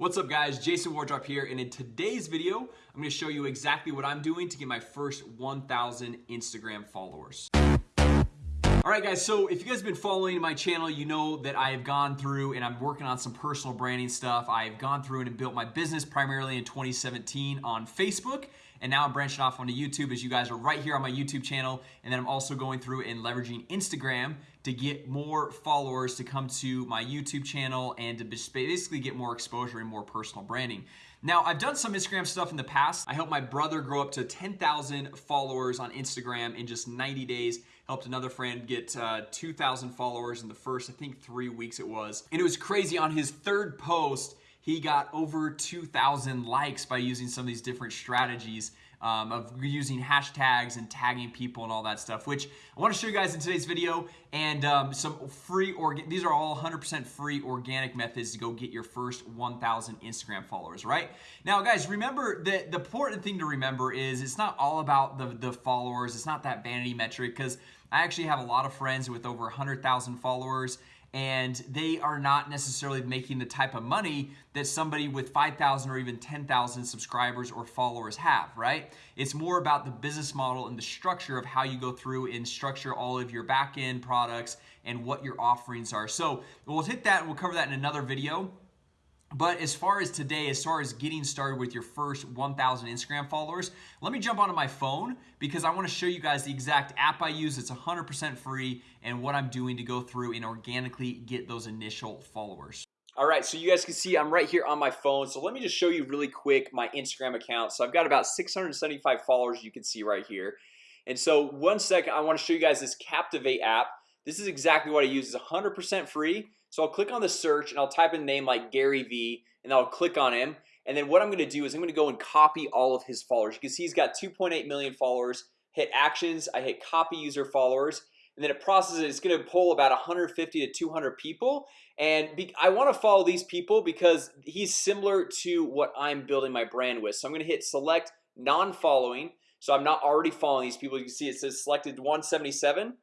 What's up guys, Jason Wardrop here and in today's video, I'm going to show you exactly what I'm doing to get my first 1,000 Instagram followers. Alright guys, so if you guys have been following my channel, you know that I have gone through and I'm working on some personal branding stuff. I've gone through and built my business primarily in 2017 on Facebook and now I'm branching off onto YouTube as you guys are right here on my YouTube channel and then I'm also going through and leveraging Instagram to get more followers to come to my YouTube channel and to basically get more exposure and more personal branding. Now, I've done some Instagram stuff in the past. I helped my brother grow up to 10,000 followers on Instagram in just 90 days. Helped another friend get uh, 2,000 followers in the first, I think, three weeks it was. And it was crazy. On his third post, he got over 2,000 likes by using some of these different strategies um, of using hashtags and tagging people and all that stuff, which I want to show you guys in today's video and um, some free, organ these are all 100% free organic methods to go get your first 1,000 Instagram followers, right? Now guys, remember that the important thing to remember is it's not all about the, the followers. It's not that vanity metric because I actually have a lot of friends with over 100,000 followers and they are not necessarily making the type of money that somebody with 5,000 or even 10,000 subscribers or followers have, right? It's more about the business model and the structure of how you go through and structure all of your back-end products and what your offerings are. So we'll hit that and we'll cover that in another video. But as far as today, as far as getting started with your first 1,000 Instagram followers, let me jump onto my phone because I want to show you guys the exact app I use. It's 100% free and what I'm doing to go through and organically get those initial followers. All right, so you guys can see I'm right here on my phone. So let me just show you really quick my Instagram account. So I've got about 675 followers you can see right here. And so one second, I want to show you guys this Captivate app. This is exactly what I use. It's 100% free. So I'll click on the search and I'll type in a name like Gary V and I'll click on him. And then what I'm gonna do is I'm gonna go and copy all of his followers. You can see he's got 2.8 million followers hit actions I hit copy user followers and then it processes it's gonna pull about 150 to 200 people. And be, I want to follow these people because he's similar to what I'm building my brand with. So I'm gonna hit select non-following. So I'm not already following these people. You can see it says selected 177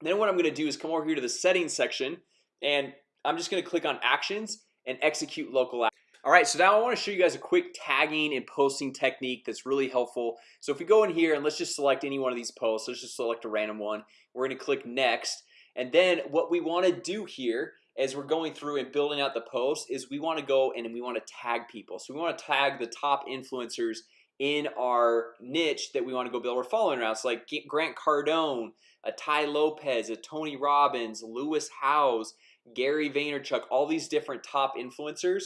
then what I'm gonna do is come over here to the settings section and I'm just gonna click on actions and execute local all right, so now I want to show you guys a quick tagging and posting technique that's really helpful. So if we go in here and let's just select any one of these posts Let's just select a random one. We're gonna click next and then what we want to do here as we're going through and building out the post is we want to go and we want to tag people. So we want to tag the top influencers in our niche that we want to go build. We're following around so like Grant Cardone a Tai Lopez a Tony Robbins Lewis Howes Gary Vaynerchuk all these different top influencers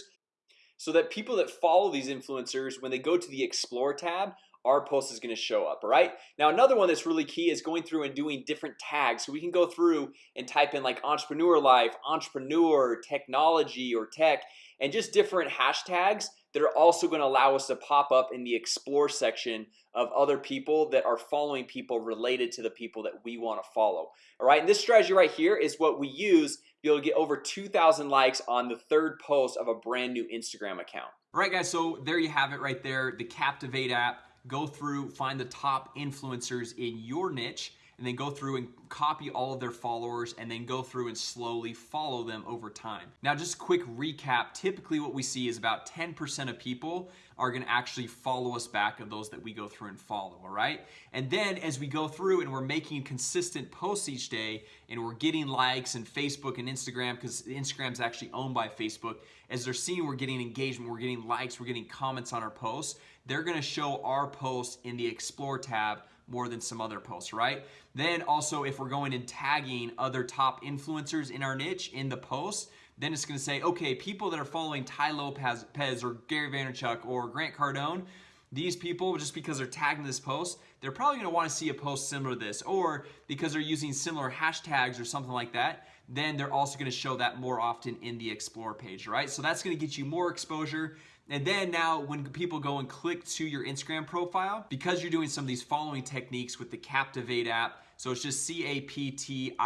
so that people that follow these influencers when they go to the explore tab our post is going to show up right now another one that's really key is going through and doing different tags. So we can go through and type in like entrepreneur life entrepreneur technology or tech and just different hashtags that are also going to allow us to pop up in the explore section of other people that are following people related to the people that we want to follow all right and this strategy right here is what we use able get over 2,000 likes on the third post of a brand new Instagram account. All right guys so there you have it right there the Captivate app. Go through find the top influencers in your niche and then go through and copy all of their followers and then go through and slowly follow them over time. Now just a quick recap. Typically what we see is about 10% of people are gonna actually follow us back of those that we go through and follow all right? And then as we go through and we're making consistent posts each day and we're getting likes and Facebook and Instagram because Instagram's actually owned by Facebook as they're seeing we're getting engagement we're getting likes we're getting comments on our posts they're gonna show our posts in the explore tab more than some other posts right? Then also if we're going and tagging other top influencers in our niche in the post then it's gonna say okay people that are following Tai Lopez or Gary Vaynerchuk or Grant Cardone these people just because they're tagging this post they're probably gonna want to see a post similar to this or because they're using similar hashtags or something like that then they're also going to show that more often in the explore page right? So that's going to get you more exposure. And then now when people go and click to your Instagram profile because you're doing some of these following techniques with the Captivate app so it's just C-A-P-T-I-V-A-T-E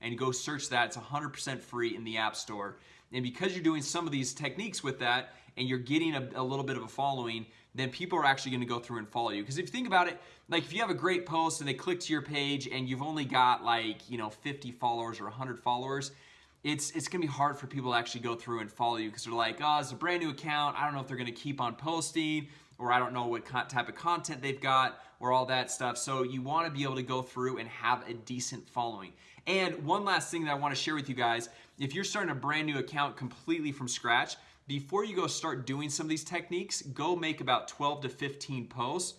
and go search that it's 100% free in the App Store. And because you're doing some of these techniques with that and you're getting a, a little bit of a following then people are actually going to go through and follow you because if you think about it like if you have a great post and they click to your page and you've only got like you know 50 followers or 100 followers it's it's gonna be hard for people to actually go through and follow you because they're like, oh, it's a brand new account. I don't know if they're gonna keep on posting or I don't know what type of content they've got or all that stuff. So you wanna be able to go through and have a decent following. And one last thing that I wanna share with you guys, if you're starting a brand new account completely from scratch, before you go start doing some of these techniques, go make about 12 to 15 posts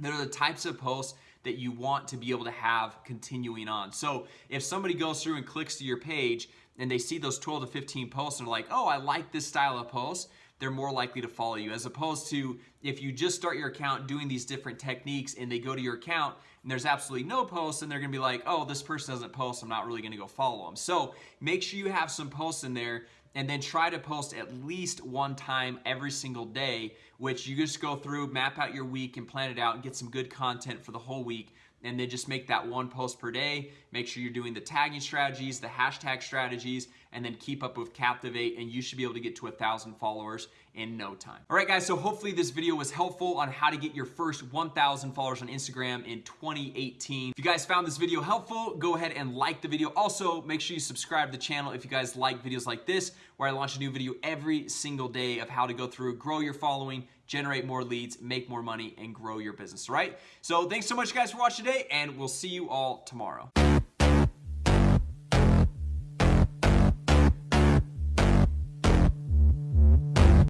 that are the types of posts that you want to be able to have continuing on. So if somebody goes through and clicks to your page and they see those 12 to 15 posts and they're like, oh, I like this style of post, they're more likely to follow you as opposed to if you just start your account doing these different techniques and they go to your account and there's absolutely no posts and they're gonna be like oh this person doesn't post I'm not really gonna go follow them so make sure you have some posts in there and then try to post at least one time every single day, which you just go through, map out your week and plan it out and get some good content for the whole week and then just make that one post per day. Make sure you're doing the tagging strategies, the hashtag strategies, and then keep up with Captivate, and you should be able to get to a thousand followers in no time. All right, guys, so hopefully this video was helpful on how to get your first 1,000 followers on Instagram in 2018. If you guys found this video helpful, go ahead and like the video. Also, make sure you subscribe to the channel if you guys like videos like this, where I launch a new video every single day of how to go through, grow your following, generate more leads, make more money, and grow your business, right? So thanks so much, guys, for watching today, and we'll see you all tomorrow.